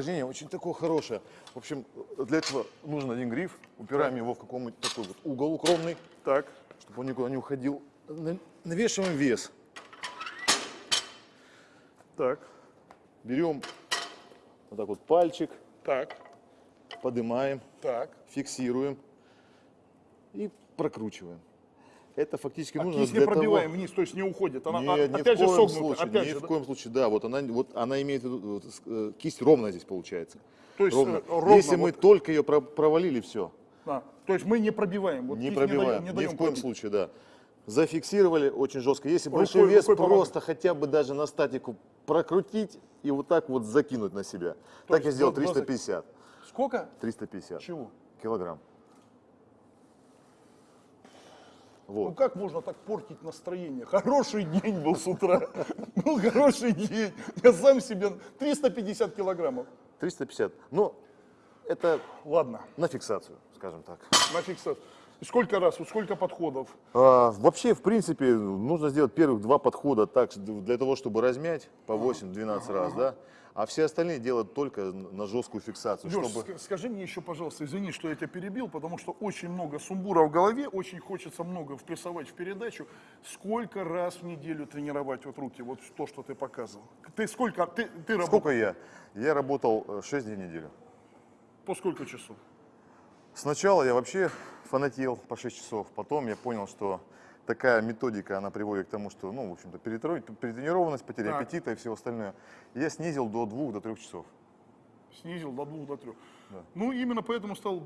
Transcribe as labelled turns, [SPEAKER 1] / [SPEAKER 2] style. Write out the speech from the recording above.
[SPEAKER 1] Упражнение очень такое хорошее. В общем, для этого нужен один гриф. Упираем его в какой-нибудь такой вот угол укромный,
[SPEAKER 2] Так.
[SPEAKER 1] чтобы он никуда не уходил. На- Навешиваем вес.
[SPEAKER 2] Так.
[SPEAKER 1] Берем вот так вот пальчик,
[SPEAKER 2] Так.
[SPEAKER 1] поднимаем,
[SPEAKER 2] Так.
[SPEAKER 1] фиксируем и прокручиваем. Это фактически
[SPEAKER 2] А
[SPEAKER 1] нужно
[SPEAKER 2] кисть не
[SPEAKER 1] для того...
[SPEAKER 2] пробиваем вниз, то есть не уходит. Она
[SPEAKER 1] Нет,
[SPEAKER 2] а-
[SPEAKER 1] ни
[SPEAKER 2] опять
[SPEAKER 1] в
[SPEAKER 2] же
[SPEAKER 1] коем
[SPEAKER 2] согнута.
[SPEAKER 1] случае,
[SPEAKER 2] опять
[SPEAKER 1] ни
[SPEAKER 2] же,
[SPEAKER 1] в
[SPEAKER 2] да?
[SPEAKER 1] коем случае, да, вот она, вот она имеет вот, э, кисть ровная здесь получается.
[SPEAKER 2] То есть,
[SPEAKER 1] ровно.
[SPEAKER 2] э, ровно
[SPEAKER 1] Если мы
[SPEAKER 2] вот-
[SPEAKER 1] только ее про- провалили, все,
[SPEAKER 2] А, то есть мы не пробиваем. Вот
[SPEAKER 1] не пробиваем,
[SPEAKER 2] даем- не
[SPEAKER 1] ни в коем
[SPEAKER 2] пробить.
[SPEAKER 1] случае, да. Зафиксировали очень жестко. Если
[SPEAKER 2] Рукой-
[SPEAKER 1] большой вес,
[SPEAKER 2] рукой
[SPEAKER 1] просто хотя бы даже на статику прокрутить и вот так вот закинуть на себя. так я сделал
[SPEAKER 2] до- до зак-
[SPEAKER 1] 350.
[SPEAKER 2] Сколько?
[SPEAKER 1] 350
[SPEAKER 2] Чего?
[SPEAKER 1] килограмм.
[SPEAKER 2] Ну
[SPEAKER 1] Вот.
[SPEAKER 2] как можно так портить настроение? Хороший день был с утра. Был хороший день. Я сам себе 350 килограммов.
[SPEAKER 1] 350. Ну, это
[SPEAKER 2] Ладно,
[SPEAKER 1] на фиксацию, скажем так.
[SPEAKER 2] на фиксацию. Сколько раз, вот сколько подходов?
[SPEAKER 1] А, вообще, в принципе, нужно сделать первых два подхода так, для того, чтобы размять по 8-12 раз, да? А все остальные делать только на жесткую фиксацию,
[SPEAKER 2] Леш,
[SPEAKER 1] чтобы...
[SPEAKER 2] ска- скажи мне еще, пожалуйста, извини, что я тебя перебил, потому что очень много сумбура в голове, очень хочется много впрессовать в передачу. Сколько раз в неделю тренировать вот руки, вот то, что ты показывал? Ты сколько, ты, ты работал
[SPEAKER 1] Сколько я? Я работал 6 дней в неделю.
[SPEAKER 2] По сколько часов?
[SPEAKER 1] Сначала я вообще фанател по 6 часов, потом я понял, что такая методика, она приводит к тому, что, ну, в общем-то, перетренированность, потеря
[SPEAKER 2] Так.
[SPEAKER 1] аппетита и все остальное. Я снизил до 2-3 часов.
[SPEAKER 2] Снизил до двух, до трех. Ну, именно поэтому стал